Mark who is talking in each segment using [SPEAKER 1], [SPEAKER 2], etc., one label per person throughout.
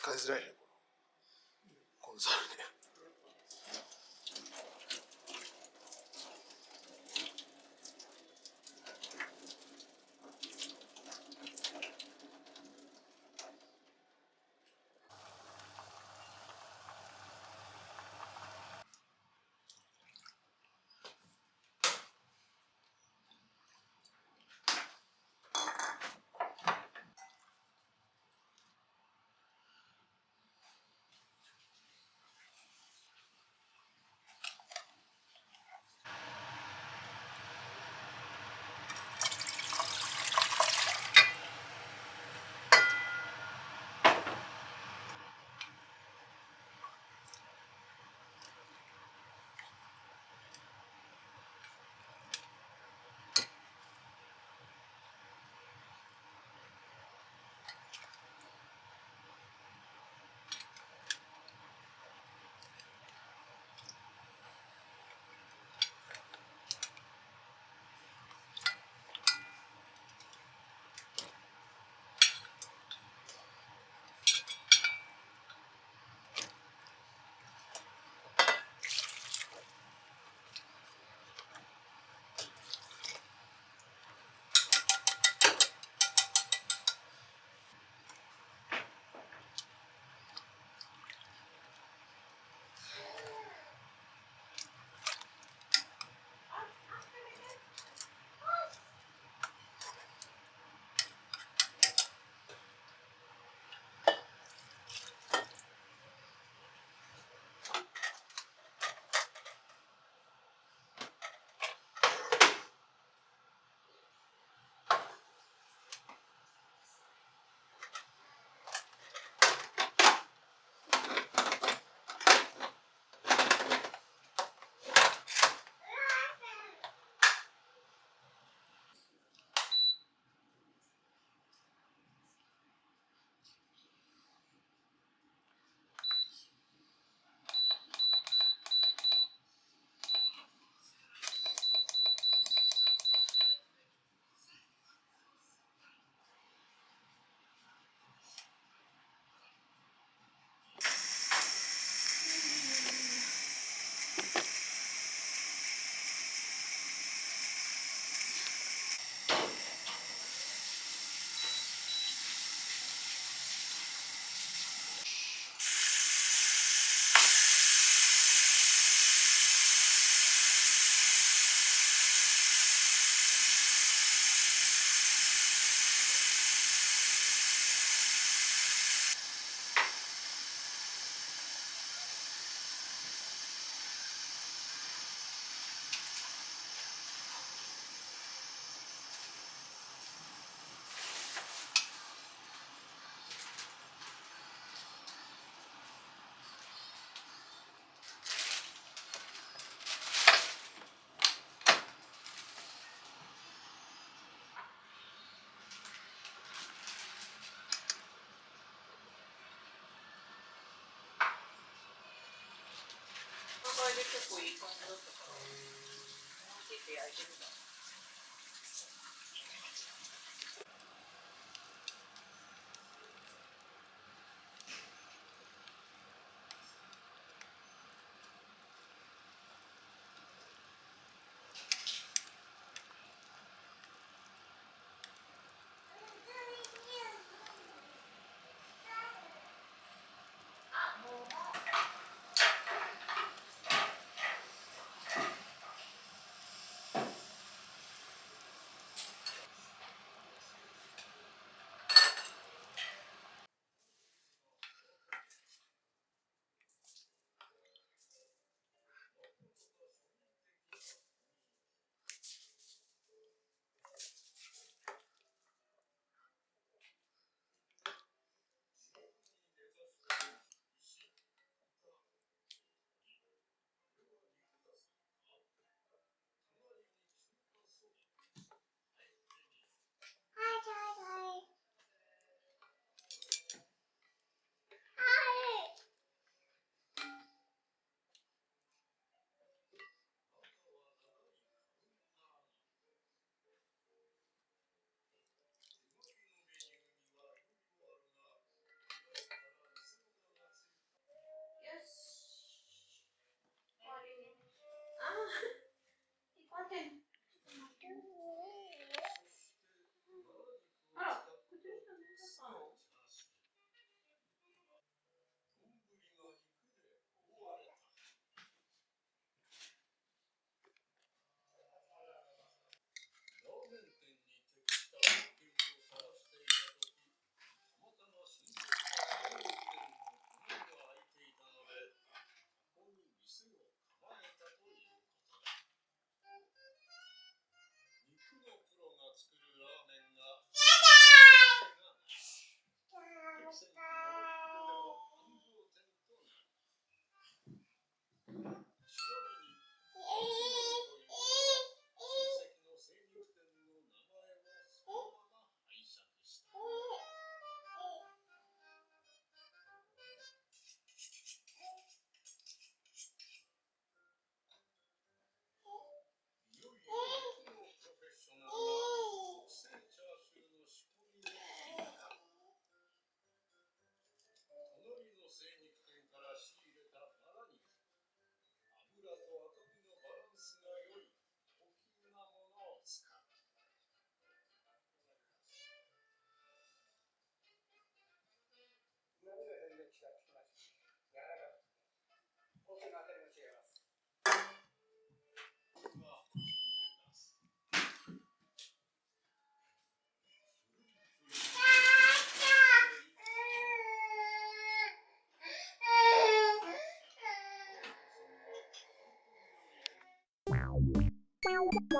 [SPEAKER 1] 使いづらいねこの。コンサル
[SPEAKER 2] 結構いい感じだったから思い切って焼いてみた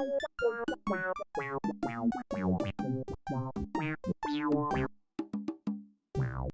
[SPEAKER 3] Bye.